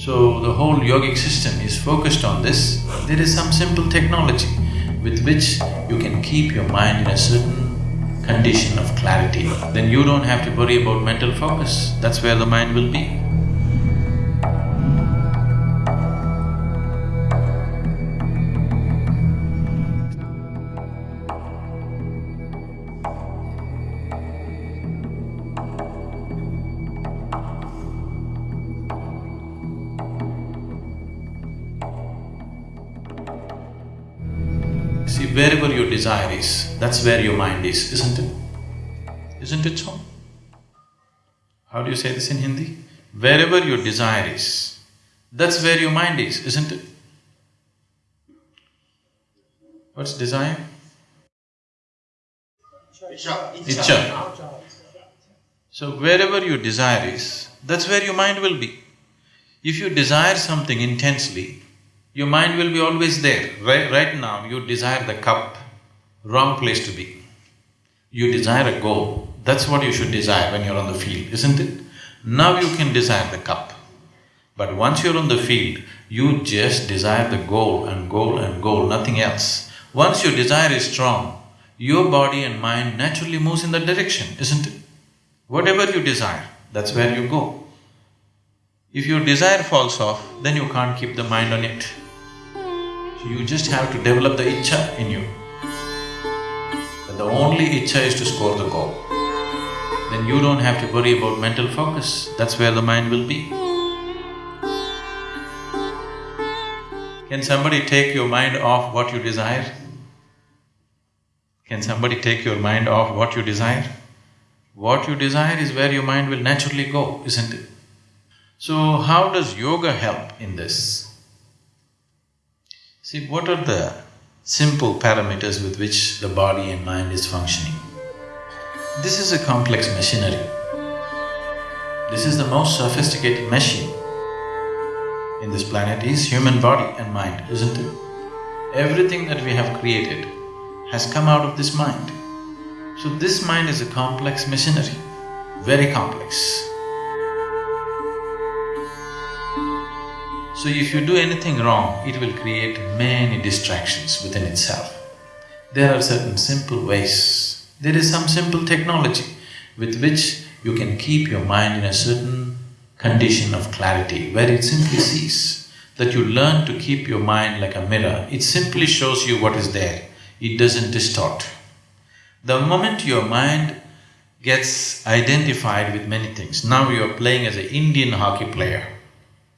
So the whole yogic system is focused on this. There is some simple technology with which you can keep your mind in a certain condition of clarity. Then you don't have to worry about mental focus, that's where the mind will be. See, wherever your desire is, that's where your mind is, isn't it? Isn't it so? How do you say this in Hindi? Wherever your desire is, that's where your mind is, isn't it? What's desire? Icha. So wherever your desire is, that's where your mind will be. If you desire something intensely, your mind will be always there. Right, right now, you desire the cup, wrong place to be. You desire a goal, that's what you should desire when you're on the field, isn't it? Now you can desire the cup. But once you're on the field, you just desire the goal and goal and goal, nothing else. Once your desire is strong, your body and mind naturally moves in that direction, isn't it? Whatever you desire, that's where you go. If your desire falls off, then you can't keep the mind on it. So you just have to develop the icha in you. That the only icha is to score the goal. Then you don't have to worry about mental focus, that's where the mind will be. Can somebody take your mind off what you desire? Can somebody take your mind off what you desire? What you desire is where your mind will naturally go, isn't it? So, how does yoga help in this? See, what are the simple parameters with which the body and mind is functioning? This is a complex machinery. This is the most sophisticated machine in this planet is human body and mind, isn't it? Everything that we have created has come out of this mind. So this mind is a complex machinery, very complex. So if you do anything wrong, it will create many distractions within itself. There are certain simple ways, there is some simple technology with which you can keep your mind in a certain condition of clarity where it simply sees that you learn to keep your mind like a mirror, it simply shows you what is there, it doesn't distort. The moment your mind gets identified with many things, now you are playing as an Indian hockey player,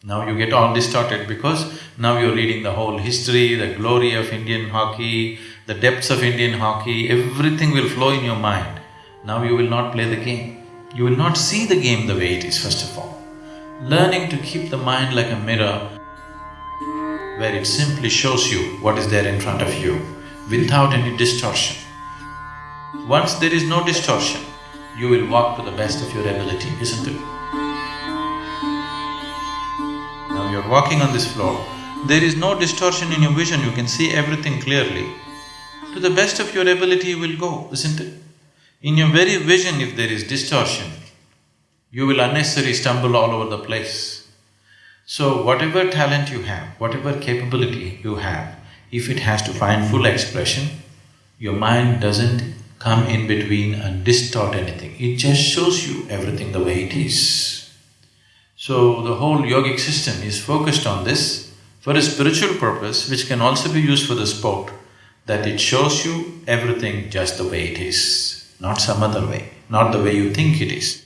now you get all distorted because now you're reading the whole history, the glory of Indian hockey, the depths of Indian hockey, everything will flow in your mind. Now you will not play the game. You will not see the game the way it is, first of all. Learning to keep the mind like a mirror, where it simply shows you what is there in front of you, without any distortion. Once there is no distortion, you will walk to the best of your ability, isn't it? You're walking on this floor, there is no distortion in your vision, you can see everything clearly. To the best of your ability you will go, isn't it? In your very vision if there is distortion, you will unnecessarily stumble all over the place. So whatever talent you have, whatever capability you have, if it has to find full expression, your mind doesn't come in between and distort anything, it just shows you everything the way it is. So the whole yogic system is focused on this for a spiritual purpose which can also be used for the sport, that it shows you everything just the way it is, not some other way, not the way you think it is.